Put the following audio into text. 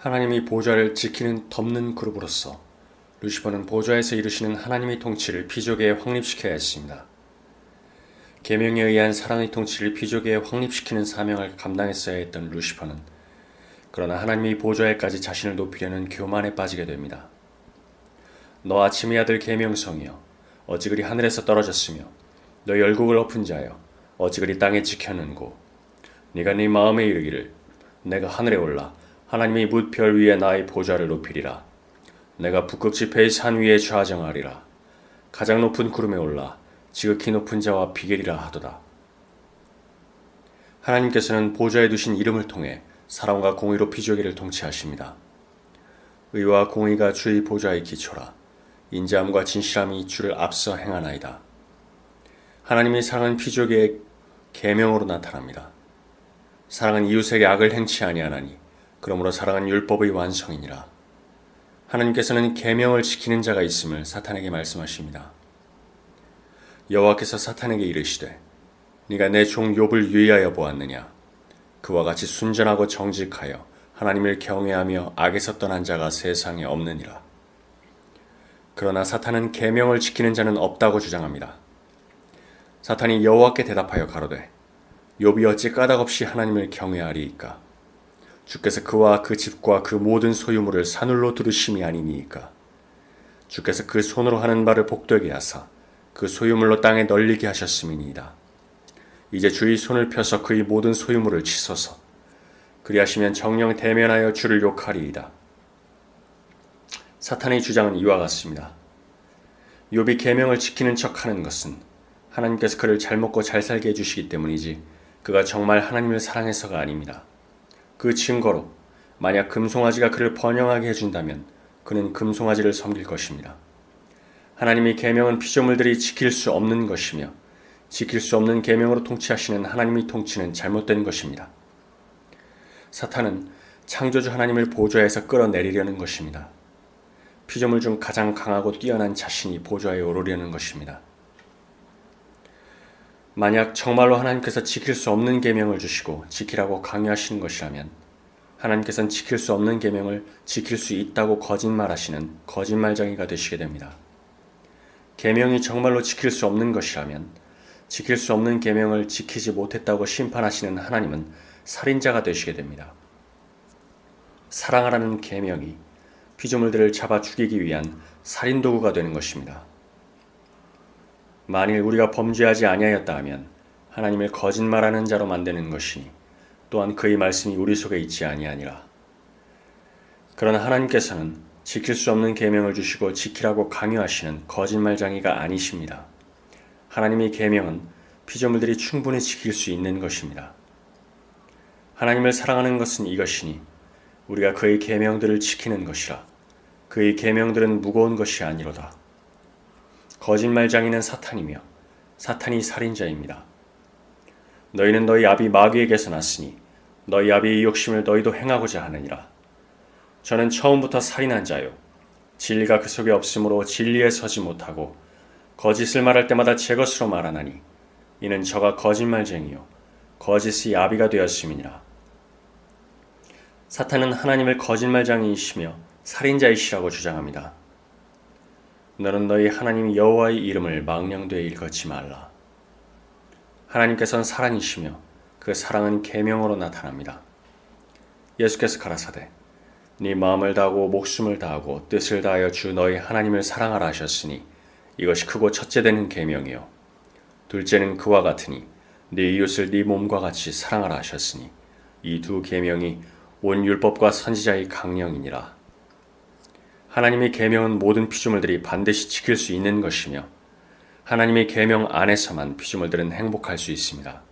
하나님이 보좌를 지키는 덮는 그룹으로서 루시퍼는 보좌에서 이루시는 하나님의 통치를 피조계에 확립시켜야 했습니다. 계명에 의한 사랑의 통치를 피조계에 확립시키는 사명을 감당했어야 했던 루시퍼는 그러나 하나님의 보좌에까지 자신을 높이려는 교만에 빠지게 됩니다. 너 아침의 아들 계명성이여 어지그리 하늘에서 떨어졌으며 너 열국을 엎은 자여 어지그리 땅에 지켰는고 네가 네 마음에 이르기를 내가 하늘에 올라 하나님의 뭇별 위에 나의 보좌를 높이리라 내가 북극지 폐의 산 위에 좌정하리라 가장 높은 구름에 올라 지극히 높은 자와 비결이라 하도다 하나님께서는 보좌에 두신 이름을 통해 사랑과 공의로 피조계를 통치하십니다. 의와 공의가 주의 보좌의 기초라 인자함과 진실함이 주를 앞서 행하나이다. 하나님의 사랑은 피조계의 계명으로 나타납니다. 사랑은 이웃에게 악을 행치 아니하나니 그러므로 사랑은 율법의 완성이니라. 하나님께서는 계명을 지키는 자가 있음을 사탄에게 말씀하십니다. 여호와께서 사탄에게 이르시되 네가 내 종 욥을 유의하여 보았느냐 그와 같이 순전하고 정직하여 하나님을 경외하며 악에서 떠난 자가 세상에 없느니라. 그러나 사탄은 계명을 지키는 자는 없다고 주장합니다. 사탄이 여호와께 대답하여 가로되 욥이 어찌 까닭없이 하나님을 경외하리이까 주께서 그와 그 집과 그 모든 소유물을 산울로 두르심이 아니니이까. 주께서 그 손으로 하는 바를 복되게 하사 그 소유물로 땅에 널리게 하셨음이니이다. 이제 주의 손을 펴서 그의 모든 소유물을 치소서. 그리하시면 정령 대면하여 주를 욕하리이다. 사탄의 주장은 이와 같습니다. 욥이 계명을 지키는 척하는 것은 하나님께서 그를 잘 먹고 잘 살게 해주시기 때문이지 그가 정말 하나님을 사랑해서가 아닙니다. 그 증거로 만약 금송아지가 그를 번영하게 해준다면 그는 금송아지를 섬길 것입니다. 하나님의 계명은 피조물들이 지킬 수 없는 것이며 지킬 수 없는 계명으로 통치하시는 하나님의 통치는 잘못된 것입니다. 사탄은 창조주 하나님을 보좌에서 끌어내리려는 것입니다. 피조물 중 가장 강하고 뛰어난 자신이 보좌에 오르려는 것입니다. 만약 정말로 하나님께서 지킬 수 없는 계명을 주시고 지키라고 강요하시는 것이라면 하나님께서는 지킬 수 없는 계명을 지킬 수 있다고 거짓말하시는 거짓말쟁이가 되시게 됩니다. 계명이 정말로 지킬 수 없는 것이라면 지킬 수 없는 계명을 지키지 못했다고 심판하시는 하나님은 살인자가 되시게 됩니다. 사랑하라는 계명이 피조물들을 잡아 죽이기 위한 살인 도구가 되는 것입니다. 만일 우리가 범죄하지 아니하였다 하면 하나님을 거짓말하는 자로 만드는 것이니 또한 그의 말씀이 우리 속에 있지 아니하니라. 그러나 하나님께서는 지킬 수 없는 계명을 주시고 지키라고 강요하시는 거짓말장이가 아니십니다. 하나님의 계명은 피조물들이 충분히 지킬 수 있는 것입니다. 하나님을 사랑하는 것은 이것이니 우리가 그의 계명들을 지키는 것이라. 그의 계명들은 무거운 것이 아니로다. 거짓말장이는 사탄이며 사탄이 살인자입니다. 너희는 너희 아비 마귀에게서 났으니 너희 아비의 욕심을 너희도 행하고자 하느니라. 저는 처음부터 살인한 자요. 진리가 그 속에 없으므로 진리에 서지 못하고 거짓을 말할 때마다 제 것으로 말하나니 이는 저가 거짓말쟁이요 거짓의 아비가 되었음이니라. 사탄은 하나님을 거짓말장이이시며 살인자이시라고 주장합니다. 너는 너희 하나님 여호와의 이름을 망령되이 일컫지 말라. 하나님께서는 사랑이시며 그 사랑은 계명으로 나타납니다. 예수께서 가라사대 네 마음을 다하고 목숨을 다하고 뜻을 다하여 주 너희 하나님을 사랑하라 하셨으니 이것이 크고 첫째 되는 계명이요 둘째는 그와 같으니 네 이웃을 네 몸과 같이 사랑하라 하셨으니 이 두 계명이 온 율법과 선지자의 강령이니라. 하나님의 계명은 모든 피조물들이 반드시 지킬 수 있는 것이며 하나님의 계명 안에서만 피조물들은 행복할 수 있습니다.